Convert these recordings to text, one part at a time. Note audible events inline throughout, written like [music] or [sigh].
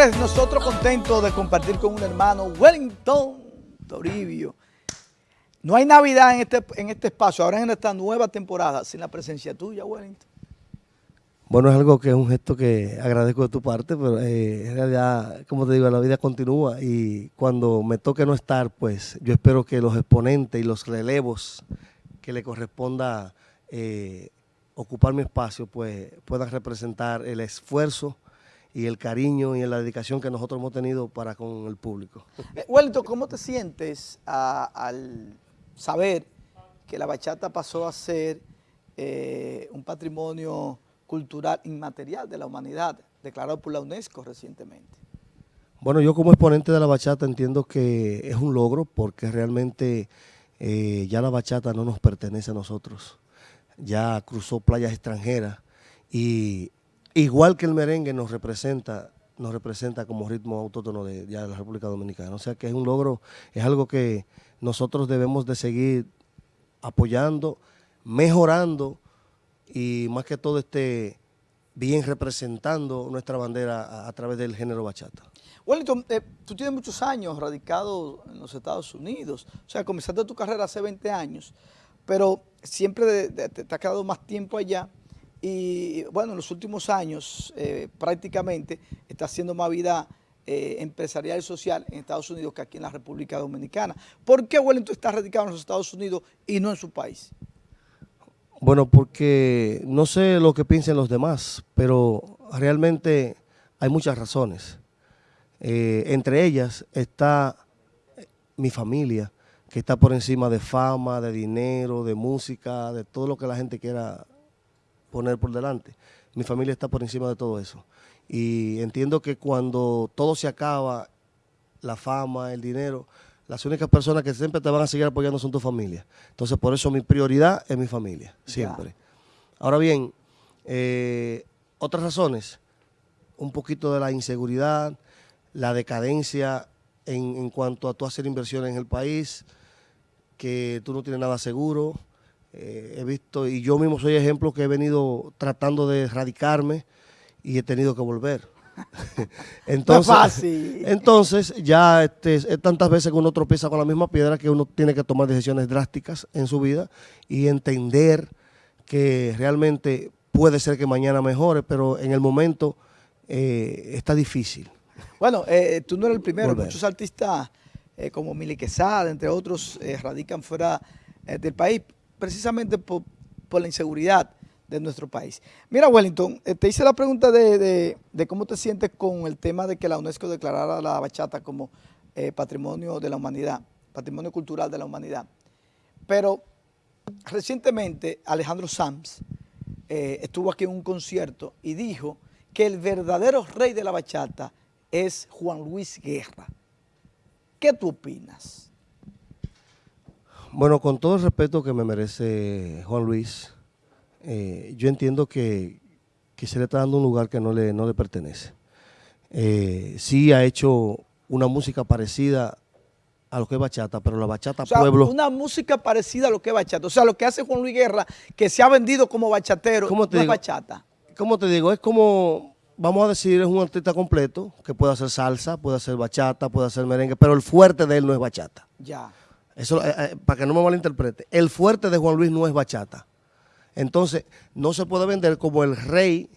Nosotros contentos de compartir con un hermano, Wellington Toribio. No hay Navidad en este, en este espacio, ahora en esta nueva temporada, sin la presencia tuya, Wellington. Bueno, es algo que es un gesto que agradezco de tu parte, pero eh, en realidad, como te digo, la vida continúa y cuando me toque no estar, pues yo espero que los exponentes y los relevos que le corresponda eh, ocupar mi espacio, pues puedan representar el esfuerzo y el cariño y la dedicación que nosotros hemos tenido para con el público. Eh, Wellington, ¿cómo te sientes al saber que la bachata pasó a ser eh, un patrimonio cultural inmaterial de la humanidad, declarado por la UNESCO recientemente? Bueno, yo como exponente de la bachata entiendo que es un logro porque realmente eh, ya la bachata no nos pertenece a nosotros. Ya cruzó playas extranjeras y igual que el merengue nos representa nos representa como ritmo autóctono de, la República Dominicana. O sea que es un logro, es algo que nosotros debemos de seguir apoyando, mejorando y más que todo este bien representando nuestra bandera a, través del género bachata. Wellington, eh, tú tienes muchos años radicado en los Estados Unidos, o sea, comenzaste tu carrera hace 20 años, pero siempre te, te ha quedado más tiempo allá y bueno, en los últimos años eh, prácticamente está haciendo más vida eh, empresarial y social en Estados Unidos que aquí en la República Dominicana. ¿Por qué Wellington está radicado en los Estados Unidos y no en su país? Bueno, porque no sé lo que piensen los demás, pero realmente hay muchas razones. Eh, entre ellas está mi familia, que está por encima de fama, de dinero, de música, de todo lo que la gente quiera poner por delante. Mi familia está por encima de todo eso. Y entiendo que cuando todo se acaba, la fama, el dinero, las únicas personas que siempre te van a seguir apoyando son tu familia. Entonces, por eso mi prioridad es mi familia, siempre. Ahora bien, eh, otras razones, un poquito de la inseguridad, la decadencia en, en cuanto a tú hacer inversiones en el país, que tú no tienes nada seguro, eh, he visto, y yo mismo soy ejemplo que he venido tratando de erradicarme y he tenido que volver. [laughs] [laughs] entonces, entonces, ya este, es tantas veces que uno tropieza con la misma piedra que uno tiene que tomar decisiones drásticas en su vida y entender que realmente puede ser que mañana mejore, pero en el momento eh, está difícil. Bueno, eh, tú no eres el primero, muchos artistas como Mili Quesada, entre otros, radican fuera del país precisamente por, la inseguridad de nuestro país. Mira, Wellington, eh, te hice la pregunta de, cómo te sientes con el tema de que la UNESCO declarara la bachata como eh, patrimonio de la humanidad, patrimonio cultural de la humanidad. Pero recientemente Alejandro Sanz eh, estuvo aquí en un concierto y dijo que el verdadero rey de la bachata es Juan Luis Guerra. ¿Qué tú opinas? Bueno, con todo el respeto que me merece Juan Luis, eh, yo entiendo que, se le está dando un lugar que no le, no le pertenece. Eh, sí ha hecho una música parecida a lo que es bachata, pero la bachata pueblo... una música parecida a lo que es bachata. O sea, lo que hace Juan Luis Guerra, que se ha vendido como bachatero, ¿Cómo te no es bachata. ¿Cómo te digo? Es como, vamos a decir, es un artista completo, que puede hacer salsa, puede hacer bachata, puede hacer merengue, pero el fuerte de él no es bachata. Ya. Eso, eh, eh, para que no me malinterprete, el fuerte de Juan Luis no es bachata. Entonces, no se puede vender como el rey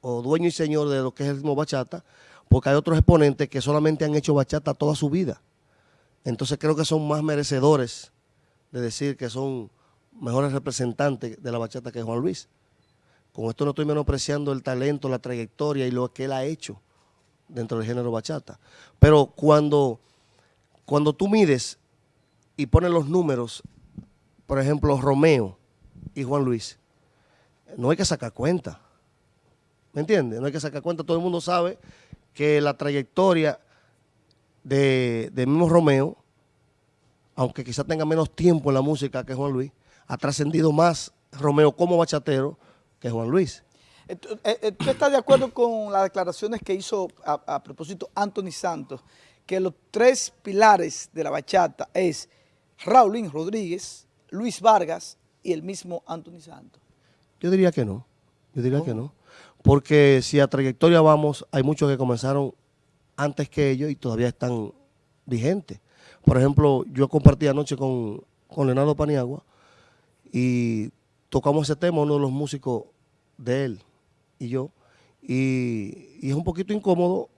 o dueño y señor de lo que es el ritmo bachata, porque hay otros exponentes que solamente han hecho bachata toda su vida. Entonces creo que son más merecedores de decir que son mejores representantes de la bachata que Juan Luis. Con esto no estoy menospreciando el talento, la trayectoria y lo que él ha hecho dentro del género bachata. Pero cuando cuando tú mides y pones los números, por ejemplo, Romeo y Juan Luis, no hay que sacar cuenta. ¿Me entiendes? No hay que sacar cuenta. Todo el mundo sabe que la trayectoria de, mismo Romeo, aunque quizá tenga menos tiempo en la música que Juan Luis, ha trascendido más Romeo como bachatero que Juan Luis. Eh, eh, ¿Tú estás de acuerdo con las declaraciones que hizo a propósito Anthony Santos, que los tres pilares de la bachata es Raulín Rodríguez, Luis Vargas y el mismo Anthony Santos. Yo diría que no, yo diría que no, porque si a trayectoria vamos, hay muchos que comenzaron antes que ellos y todavía están vigentes. Por ejemplo, yo compartí anoche con, con Leonardo Paniagua y tocamos ese tema, uno de los músicos de él y yo, y, y es un poquito incómodo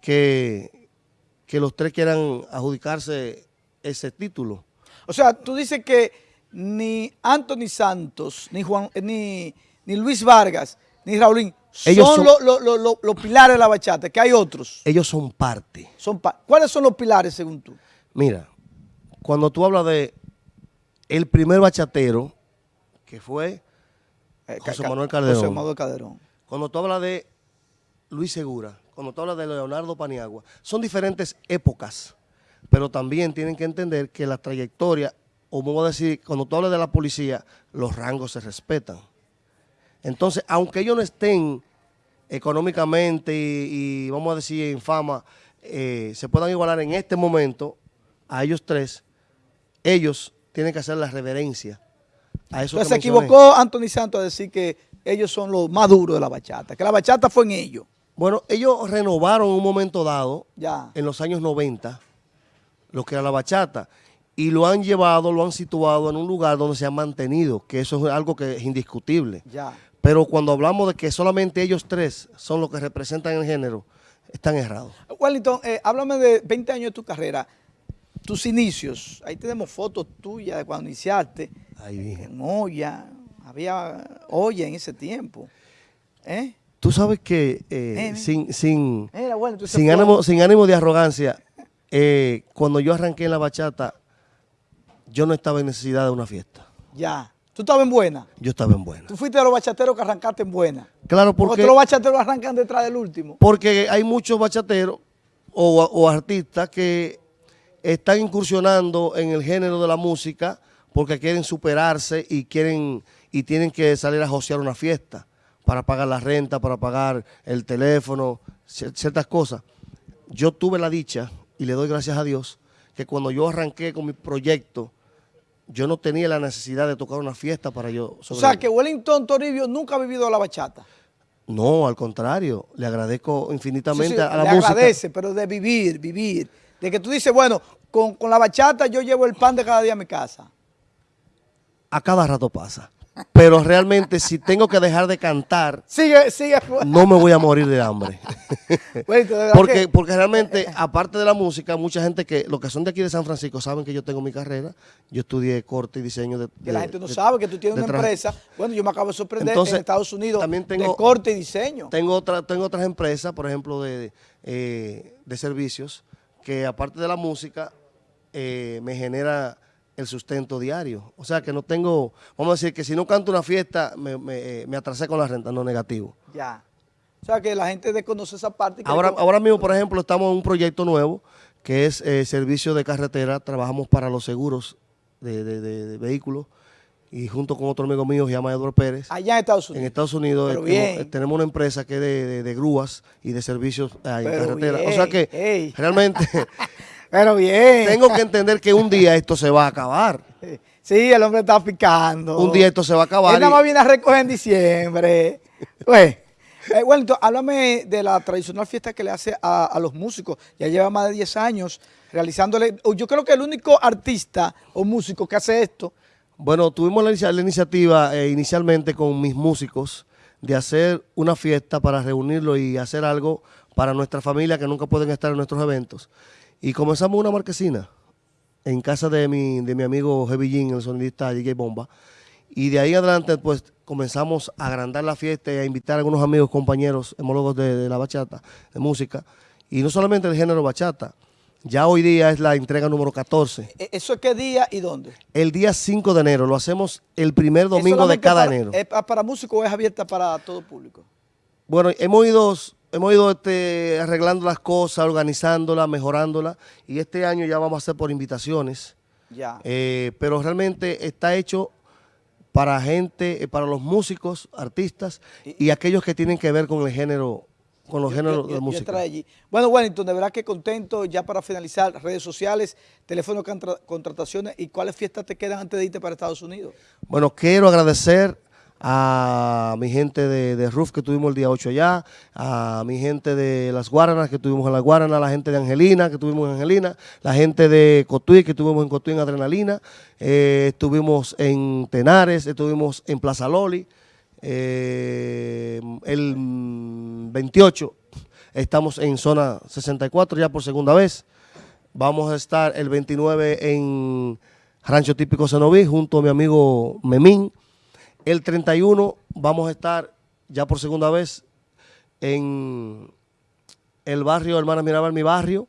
que, que los tres quieran adjudicarse ese título. O sea, tú dices que ni Anthony Santos, ni Juan, eh, ni, ni Luis Vargas, ni Raulín ellos son, los pilares de la bachata, que hay otros. Ellos son parte. Son ¿Cuáles son los pilares según tú? Mira, cuando tú hablas de el primer bachatero, que fue eh, José Manuel Calderón. José Manuel Calderón. Cuando tú hablas de Luis Segura, cuando tú hablas de Leonardo Paniagua, son diferentes épocas, pero también tienen que entender que la trayectoria, o vamos a decir, cuando tú hablas de la policía, los rangos se respetan. Entonces, aunque ellos no estén económicamente y, vamos a decir en fama, eh, se puedan igualar en este momento a ellos tres, ellos tienen que hacer la reverencia a eso Entonces se equivocó Anthony Santos a decir que ellos son los más duros de la bachata, que la bachata fue en ellos. Bueno, ellos renovaron en un momento dado, en los años 90, lo que era la bachata, y lo han llevado, lo han situado en un lugar donde se ha mantenido, que eso es algo que es indiscutible. Ya. Pero cuando hablamos de que solamente ellos tres son los que representan el género, están errados. Wellington, eh, háblame de 20 años de tu carrera, tus inicios. Ahí tenemos fotos tuyas de cuando iniciaste. Ahí En olla, había olla en ese tiempo. ¿Eh? Tú sabes que eh, sin, sin, sin, ánimo, sin ánimo de arrogancia, eh, cuando yo arranqué en la bachata, yo no estaba en necesidad de una fiesta. Ya. ¿Tú estabas en buena? Yo estaba en buena. ¿Tú fuiste de los bachateros que arrancaste en buena? Claro, porque... Porque los bachateros arrancan detrás del último. Porque hay muchos bachateros o, artistas que están incursionando en el género de la música porque quieren superarse y quieren y tienen que salir a josear una fiesta para pagar la renta, para pagar el teléfono, ciertas cosas. Yo tuve la dicha, y le doy gracias a Dios, que cuando yo arranqué con mi proyecto, yo no tenía la necesidad de tocar una fiesta para yo O sea, que Wellington Toribio nunca ha vivido la bachata. No, al contrario, le agradezco infinitamente a la le música. agradece, pero de vivir, vivir. De que tú dices, bueno, con, con la bachata yo llevo el pan de cada día a mi casa. A cada rato pasa pero realmente si tengo que dejar de cantar, sigue, sigue. no me voy a morir de hambre. [laughs] porque, porque realmente, aparte de la música, mucha gente que, los que son de aquí de San Francisco, saben que yo tengo mi carrera. Yo estudié corte y diseño de... Que la gente no sabe que tú tienes una empresa. Bueno, yo me acabo de sorprender en Estados Unidos también tengo, de corte y diseño. Tengo, otra, tengo otras empresas, por ejemplo, de, eh, de servicios, que aparte de la música, eh, me genera el sustento diario. O sea que no tengo, vamos a decir que si no canto una fiesta, me, me, eh, atrasé con la renta, no negativo. Ya. O sea que la gente desconoce esa parte. ahora, ahora mismo, por ejemplo, estamos en un proyecto nuevo que es eh, servicio de carretera. Trabajamos para los seguros de, vehículos y junto con otro amigo mío se llama Eduardo Pérez. Allá en Estados Unidos. En Estados Unidos eh, tenemos, una empresa que es de, grúas y de servicios en carretera. O sea que realmente [laughs] Pero bien. Tengo que entender que un día esto se va a acabar. [laughs] Sí, el hombre está picando. Un día esto se va a acabar. Él nada más viene a recoger en diciembre. [laughs] pues, eh, bueno, entonces, háblame de la tradicional fiesta que le hace a, los músicos. Ya lleva más de 10 años realizándole. Yo creo que el único artista o músico que hace esto. Bueno, tuvimos la, iniciativa eh, inicialmente con mis músicos de hacer una fiesta para reunirlo y hacer algo para nuestra familia que nunca pueden estar en nuestros eventos. Y comenzamos una marquesina en casa de mi, de mi amigo Heavy el sonidista DJ Bomba. Y de ahí adelante, pues, comenzamos a agrandar la fiesta y a invitar a algunos amigos, compañeros, hemólogos de, la bachata, de música. Y no solamente el género bachata, ya hoy día es la entrega número 14. ¿E-, ¿Eso es qué día y dónde? El día 5 de enero, lo hacemos el primer domingo de cada enero. ¿Es para músicos o es abierta para todo público? Bueno, hemos ido hemos ido este, arreglando las cosas, organizándolas, mejorándolas y este año ya vamos a hacer por invitaciones. Ya. Eh, pero realmente está hecho para gente, eh, para los músicos, artistas y, aquellos que tienen que ver con el género, con los géneros de música. Allí. Bueno, Wellington, de verdad que contento ya para finalizar, redes sociales, teléfono contrataciones y cuáles fiestas te quedan antes de irte para Estados Unidos. Bueno, quiero agradecer a mi gente de, de Ruf que tuvimos el día 8 allá, a mi gente de Las Guaranas que tuvimos en Las Guaranas, la gente de Angelina que tuvimos en Angelina, la gente de Cotuí que tuvimos en Cotuí en Adrenalina, eh, estuvimos en Tenares, estuvimos en Plaza Loli, eh, el 28 estamos en zona 64 ya por segunda vez, vamos a estar el 29 en Rancho Típico Cenoví junto a mi amigo Memín, el 31 vamos a estar ya por segunda vez en el barrio Hermana Mirabal, mi barrio.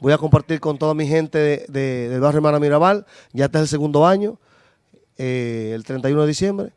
Voy a compartir con toda mi gente del barrio Hermana Mirabal. Ya este es el segundo año, eh, el 31 de diciembre.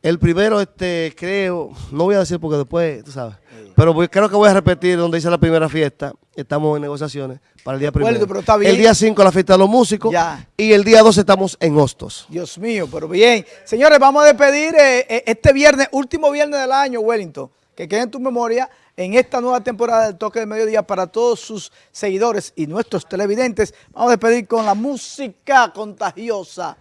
El primero, este, creo, no voy a decir porque después, tú sabes, pero creo que voy a repetir donde hice la primera fiesta. Estamos en negociaciones para el día primero. El día 5 la fiesta de los músicos. Y el día 2 estamos en Hostos. Dios mío, pero bien. Señores, vamos a despedir eh, eh, este viernes, último viernes del año, Wellington. Que quede en tu memoria en esta nueva temporada del Toque de Mediodía para todos sus seguidores y nuestros televidentes. Vamos a despedir con la música contagiosa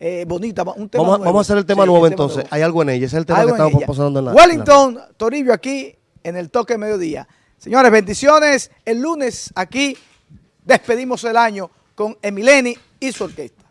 eh, bonita, un tema vamos, vamos, a hacer el tema nuevo entonces. Hay algo en ella, ese es el tema que estamos pasando en la... Wellington, Toribio aquí en el toque mediodía. Señores, bendiciones. El lunes aquí despedimos el año con Emileni y su orquesta.